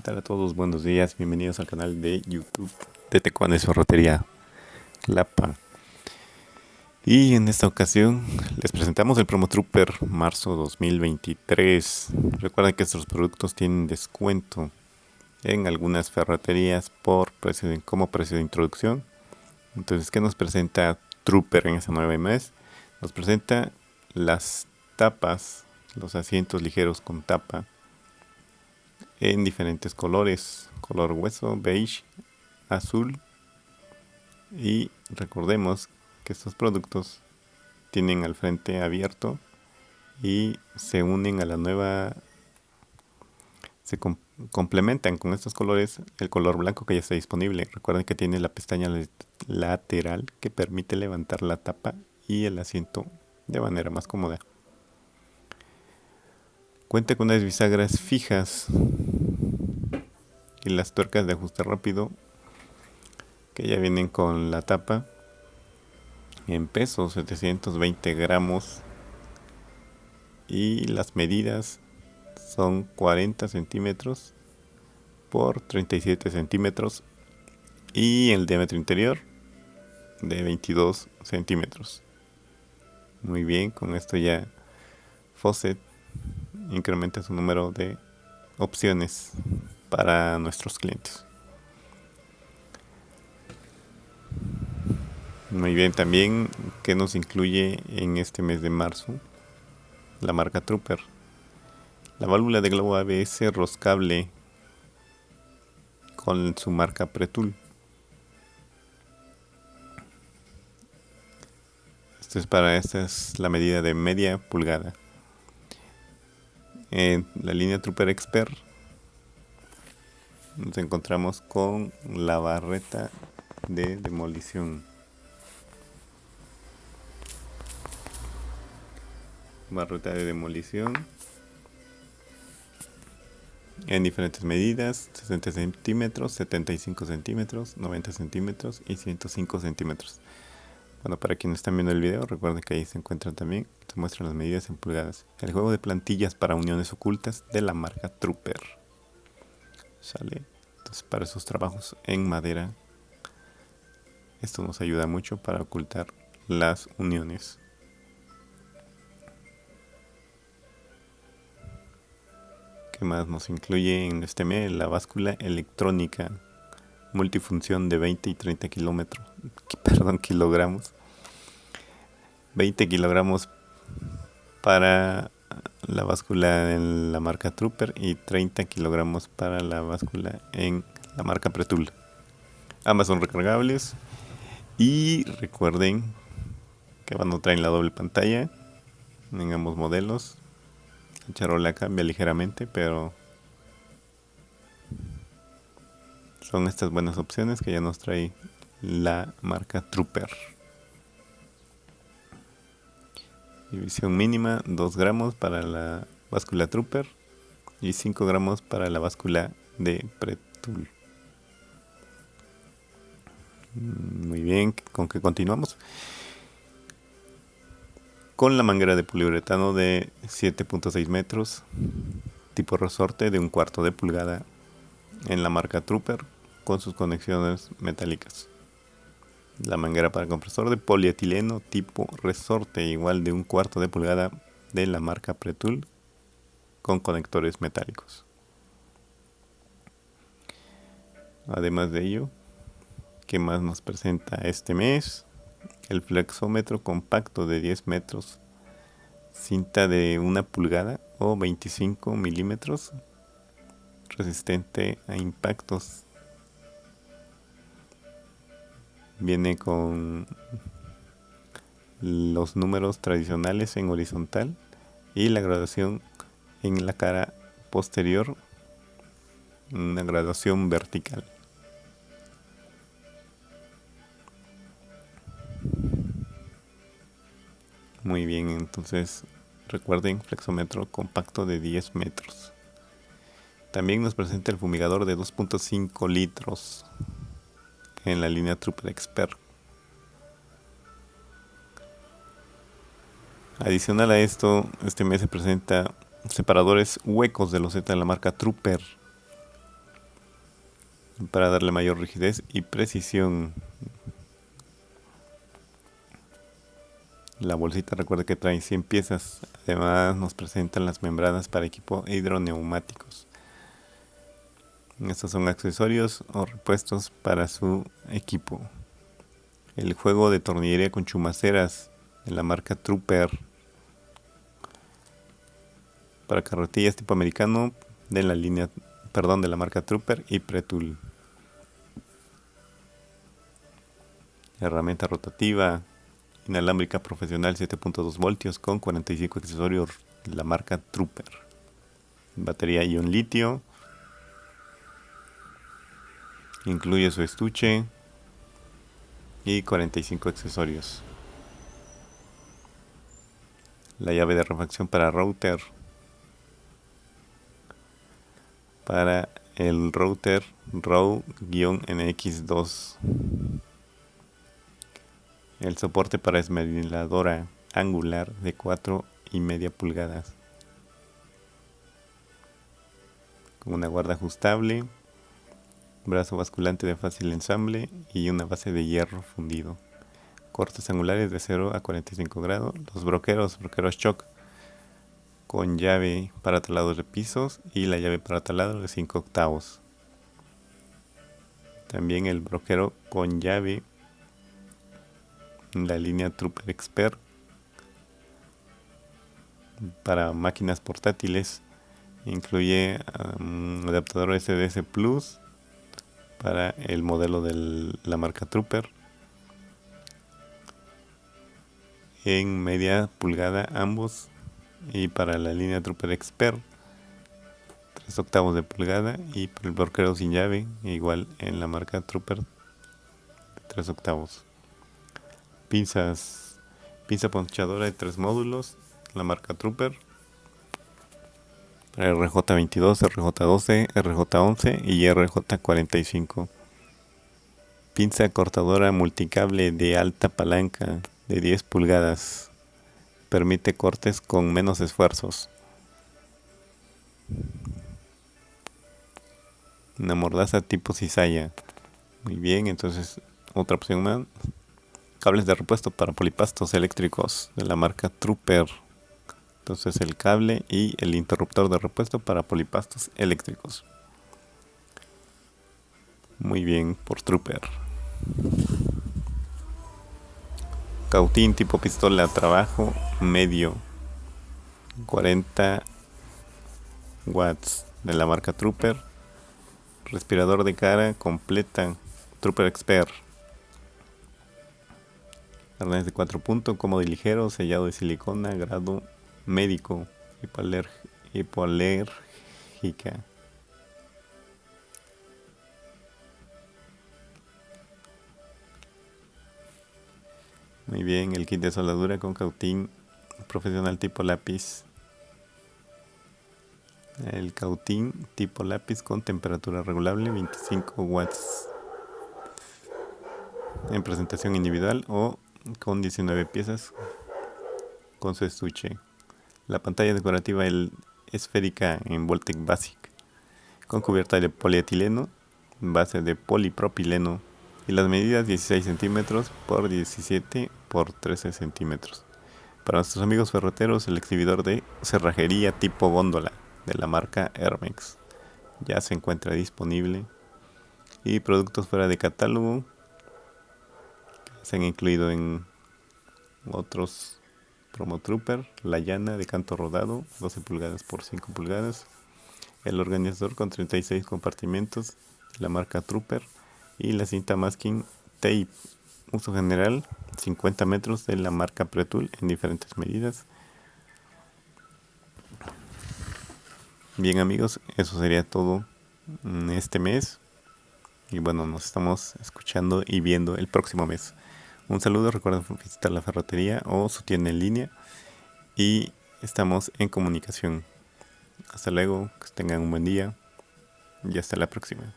¿Qué tal a todos? Buenos días, bienvenidos al canal de YouTube de Tecuanes Ferrotería Lapa. Y en esta ocasión les presentamos el Promo Trooper marzo 2023. Recuerden que estos productos tienen descuento en algunas ferreterías por precio como precio de introducción. Entonces, ¿qué nos presenta Trooper en ese nueve mes? Nos presenta las tapas, los asientos ligeros con tapa en diferentes colores, color hueso, beige, azul. Y recordemos que estos productos tienen al frente abierto y se unen a la nueva se complementan con estos colores el color blanco que ya está disponible. Recuerden que tiene la pestaña lateral que permite levantar la tapa y el asiento de manera más cómoda Cuenta con unas bisagras fijas y las tuercas de ajuste rápido que ya vienen con la tapa en peso 720 gramos y las medidas son 40 centímetros por 37 centímetros y el diámetro interior de 22 centímetros. Muy bien con esto ya Fawcett incrementa su número de opciones para nuestros clientes. Muy bien, también que nos incluye en este mes de marzo la marca Trooper. La válvula de globo ABS roscable con su marca Pretul. Esto es para esta es la medida de media pulgada. En la línea Trooper Expert. Nos encontramos con la barreta de demolición. Barreta de demolición. En diferentes medidas 60 centímetros 75 centímetros 90 centímetros y 105 centímetros. Bueno, para quienes están viendo el video, recuerden que ahí se encuentran también, se muestran las medidas en pulgadas. El juego de plantillas para uniones ocultas de la marca Trooper. Sale. Entonces, para esos trabajos en madera, esto nos ayuda mucho para ocultar las uniones. ¿Qué más nos incluye en este mes? La báscula electrónica multifunción de 20 y 30 kilómetros, perdón, kilogramos. 20 kilogramos para la báscula en la marca Trooper y 30 kilogramos para la báscula en la marca Pretul. Ambas son recargables y recuerden que van a traer la doble pantalla en ambos modelos. La charola cambia ligeramente, pero son estas buenas opciones que ya nos trae la marca Trooper. División mínima 2 gramos para la báscula Trooper y 5 gramos para la báscula de Pretul. Mm, muy bien, ¿con qué continuamos? Con la manguera de poliuretano de 7.6 metros, tipo resorte de un cuarto de pulgada en la marca Trooper con sus conexiones metálicas. La manguera para compresor de polietileno tipo resorte igual de un cuarto de pulgada de la marca Pretul con conectores metálicos. Además de ello, ¿qué más nos presenta este mes? El flexómetro compacto de 10 metros, cinta de una pulgada o 25 milímetros, resistente a impactos viene con los números tradicionales en horizontal y la graduación en la cara posterior una graduación vertical. Muy bien entonces recuerden flexómetro compacto de 10 metros. También nos presenta el fumigador de 2.5 litros en la línea Trooper Expert. Adicional a esto, este mes se presenta separadores huecos de loseta de la marca Trooper. para darle mayor rigidez y precisión. La bolsita recuerda que trae 100 piezas. Además nos presentan las membranas para equipo hidroneumáticos. Estos son accesorios o repuestos para su equipo. El juego de tornillería con chumaceras de la marca Trooper. Para carretillas tipo americano de la línea, perdón, de la marca Trooper y Pretul. Herramienta rotativa inalámbrica profesional 7.2 voltios con 45 accesorios de la marca Trooper. Batería ion litio. Incluye su estuche y 45 accesorios. La llave de refacción para router. Para el router ROW-NX2. El soporte para esmeriladora angular de 4 y media pulgadas. Con una guarda ajustable brazo basculante de fácil ensamble y una base de hierro fundido. Cortes angulares de 0 a 45 grados. Los broqueros, broqueros shock con llave para talados de pisos y la llave para talado de 5 octavos. También el broquero con llave la línea Trooper Expert para máquinas portátiles. Incluye un adaptador SDS Plus para el modelo de la marca Trooper. En media pulgada ambos. Y para la línea Trooper Expert 3 octavos de pulgada. Y para el bloqueo sin llave igual en la marca Trooper 3 octavos. Pinzas pinza ponchadora de 3 módulos la marca Trooper RJ22, RJ12, RJ11 y RJ45. Pinza cortadora multicable de alta palanca de 10 pulgadas. Permite cortes con menos esfuerzos. Una mordaza tipo cizalla. Muy bien, entonces otra opción más. Cables de repuesto para polipastos eléctricos de la marca Trooper. Entonces el cable y el interruptor de repuesto para polipastos eléctricos. Muy bien por Trooper. Cautín tipo pistola trabajo medio 40 watts de la marca Trooper. Respirador de cara completa Trooper Expert. Arnés de 4 puntos, cómodo y ligero, sellado de silicona, grado médico, hipoalérgica. Muy bien, el kit de soldadura con cautín profesional tipo lápiz. El cautín tipo lápiz con temperatura regulable 25 watts. En presentación individual o con 19 piezas con su estuche. La pantalla decorativa el esférica en Voltec Basic con cubierta de polietileno, base de polipropileno y las medidas 16 centímetros por 17 por 13 centímetros. Para nuestros amigos ferroteros, el exhibidor de cerrajería tipo góndola de la marca Hermex ya se encuentra disponible y productos fuera de catálogo se han incluido en otros Promo Trooper, la llana de canto rodado, 12 pulgadas por 5 pulgadas, el organizador con 36 compartimentos, la marca Trooper y la cinta masking tape, uso general, 50 metros de la marca Pretul en diferentes medidas. Bien amigos, eso sería todo este mes. Y bueno, nos estamos escuchando y viendo el próximo mes. Un saludo, recuerden visitar la ferretería o su tienda en línea y estamos en comunicación. Hasta luego, que tengan un buen día y hasta la próxima.